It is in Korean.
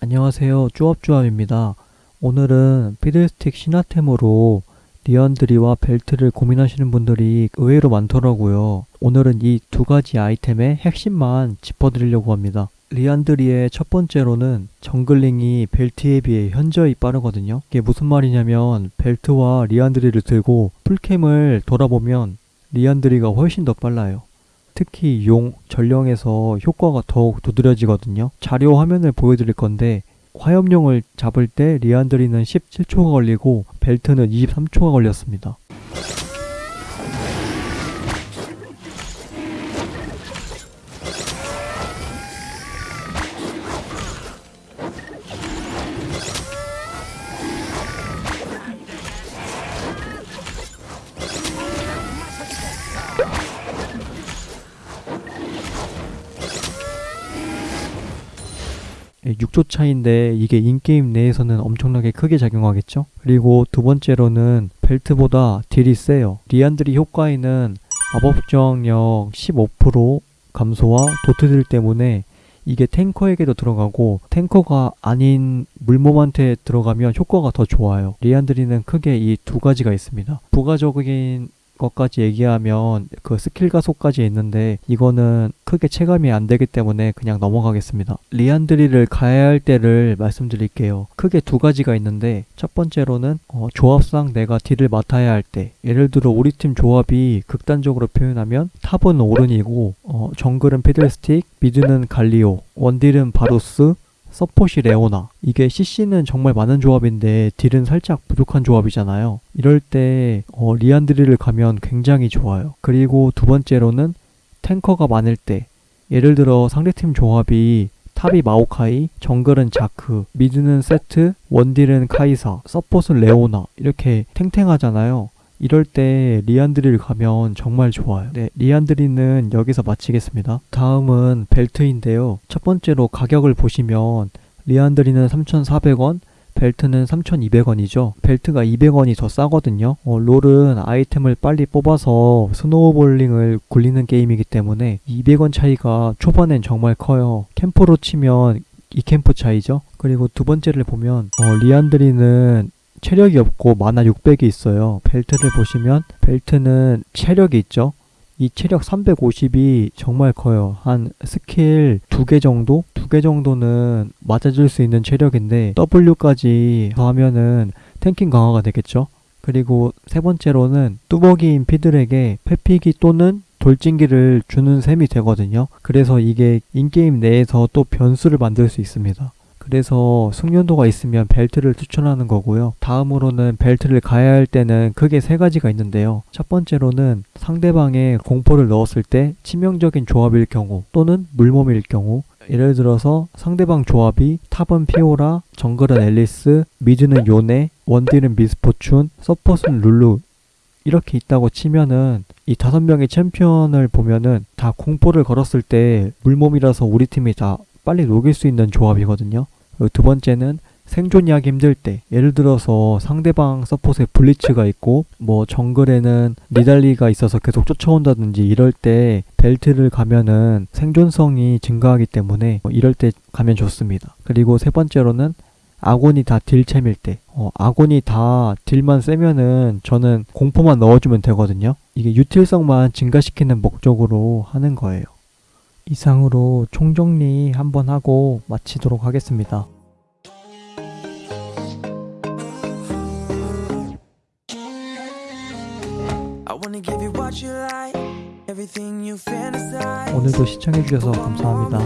안녕하세요. 쭈업쭈업입니다. 오늘은 피들스틱 신화템으로 리안드리와 벨트를 고민하시는 분들이 의외로 많더라고요. 오늘은 이 두 가지 아이템의 핵심만 짚어드리려고 합니다. 리안드리의 첫 번째로는 jungling이 벨트에 비해 현저히 빠르거든요. 이게 무슨 말이냐면 벨트와 리안드리를 들고 full camp을 돌아보면 리안드리가 훨씬 더 빨라요 특히 용, 전령에서 효과가 더욱 두드러지거든요. 자료 화면을 보여드릴 건데 화염용을 잡을 때 리안드리는 17초가 걸리고 벨트는 23초가 걸렸습니다. 6초 차인데 이게 in-game 내에서는 엄청나게 크게 작용하겠죠? 그리고 두 번째로는 벨트보다 딜이 세요. 리안드리 효과에는 마법 저항력 15% 감소와 도트들 때문에 이게 탱커에게도 들어가고 탱커가 아닌 물몸한테 들어가면 효과가 더 좋아요. 리안드리는 크게 이 두 가지가 있습니다. 부가적인 것까지 얘기하면 그 스킬 가속까지 있는데 이거는 크게 체감이 안 되기 때문에 그냥 넘어가겠습니다. 리안드리를 가야 할 때를 말씀드릴게요. 크게 두 가지가 있는데 첫 번째로는 어, 조합상 내가 딜을 맡아야 할 때 예를 들어 우리 팀 조합이 극단적으로 표현하면 탑은 오른이고 어, 정글은 피들스틱, 미드는 갈리오, 원딜은 바루스, 서폿이 레오나. 이게 CC는 정말 많은 조합인데 딜은 살짝 부족한 조합이잖아요. 이럴 때 어, 리안드리를 가면 굉장히 좋아요. 그리고 두 번째로는 탱커가 많을 때 예를 들어 상대팀 조합이 탑이 마오카이, 정글은 자크, 미드는 세트, 원딜은 카이사, 서폿은 레오나 이렇게 탱탱하잖아요 이럴 때 리안드리를 가면 정말 좋아요. 네, 리안드리는 여기서 마치겠습니다. 다음은 벨트인데요. 첫 번째로 가격을 보시면 리안드리는 3,400원, 벨트는 3,200원이죠. 벨트가 200원이 더 싸거든요. 어, 롤은 아이템을 빨리 뽑아서 snowballing을 굴리는 게임이기 때문에 200원 차이가 초반엔 정말 커요. 캠프로 치면 이 캠프 차이죠. 그리고 두 번째를 보면 어, 리안드리는 체력이 없고 마나 600이 있어요. 벨트를 보시면 벨트는 체력이 있죠. 이 체력 350이 정말 커요. 한 스킬 두 개 정도? 두 개 정도는 맞아줄 수 있는 체력인데 W까지 더하면은 탱킹 강화가 되겠죠. 그리고 세 번째로는 뚜벅이인 피들에게 회피기 또는 돌진기를 주는 셈이 되거든요. 그래서 이게 in-game 내에서 또 변수를 만들 수 있습니다. 그래서 숙련도가 있으면 벨트를 추천하는 거고요. 다음으로는 벨트를 가야 할 때는 크게 세 가지가 있는데요. 첫 번째로는 상대방의 공포를 넣었을 때 치명적인 조합일 경우 또는 물몸일 경우 예를 들어서 상대방 조합이 탑은 피오라, 정글은 앨리스, 미드는 요네, 원딜은 미스포춘, 서폿은 룰루 이렇게 있다고 치면은 이 다섯 명의 챔피언을 보면은 다 공포를 걸었을 때 물몸이라서 우리 팀이 다 빨리 녹일 수 있는 조합이거든요. 두 번째는 생존하기 힘들 때 예를 들어서 상대방 서폿에 블리츠가 있고 뭐 정글에는 니달리가 있어서 계속 쫓아온다든지 이럴 때 벨트를 가면은 생존성이 증가하기 때문에 이럴 때 가면 좋습니다. 그리고 세 번째로는 아곤이 다 딜챔일 때 어, 아곤이 다 딜만 세면은 저는 공포만 넣어주면 되거든요. 이게 유틸성만 증가시키는 목적으로 하는 거예요. 이상으로 총정리 한번 하고 마치도록 하겠습니다. 오늘도 시청해주셔서 감사합니다.